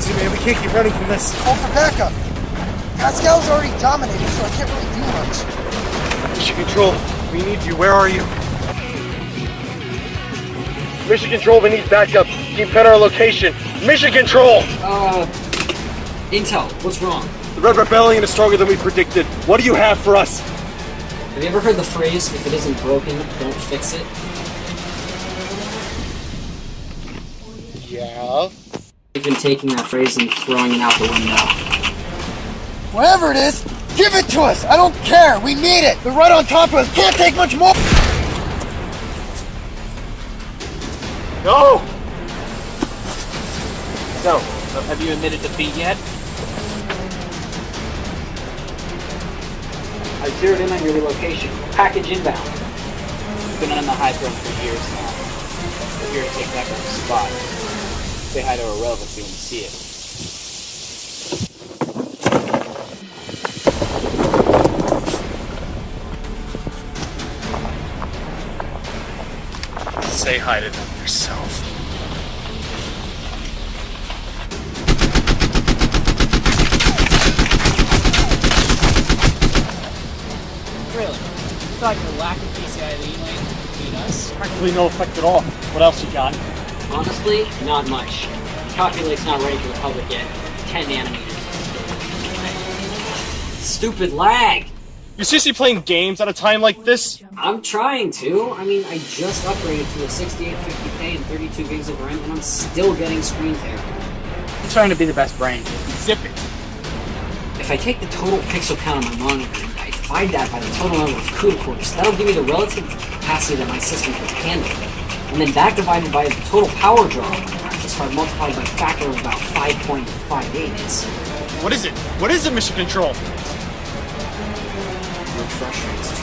can't keep running from this. Call for backup. Pascal's already dominating, so I can't really do much. Mission Control, we need you. Where are you? Mission Control, we need backup. Keep at our location. Mission Control! Uh, Intel, what's wrong? The Red Rebellion is stronger than we predicted. What do you have for us? Have you ever heard the phrase, if it isn't broken, don't fix it? Yeah. I've been taking that phrase and throwing it out the window. Whatever it is, give it to us. I don't care. We need it. They're right on top of us. Can't take much more. No! So, have you admitted defeat yet? I zeroed in on your location. Package inbound. You've been on the high throne for years now. We're here to take back our spot. Say hi to our relevancy when you see it. Say hi to them yourself. Really? You thought your lack of PCI lead lane would beat us? Practically no effect at all. What else you got? Honestly, not much. Calculate's not ready for the public yet. 10 nanometers. Stupid lag! You're seriously playing games at a time like this? I'm trying to. I mean, I just upgraded to a 6850K and 32 gigs of RAM, and I'm still getting screen tear. I'm trying to be the best brain. Zip it. If I take the total pixel count on my monitor and I divide that by the total number of CUDA cores, that'll give me the relative capacity that my system can handle. And then that divided by the total power draw my graphics multiplied by a factor of about 5.58 is What is it? What is it, Mission Control? refresh rates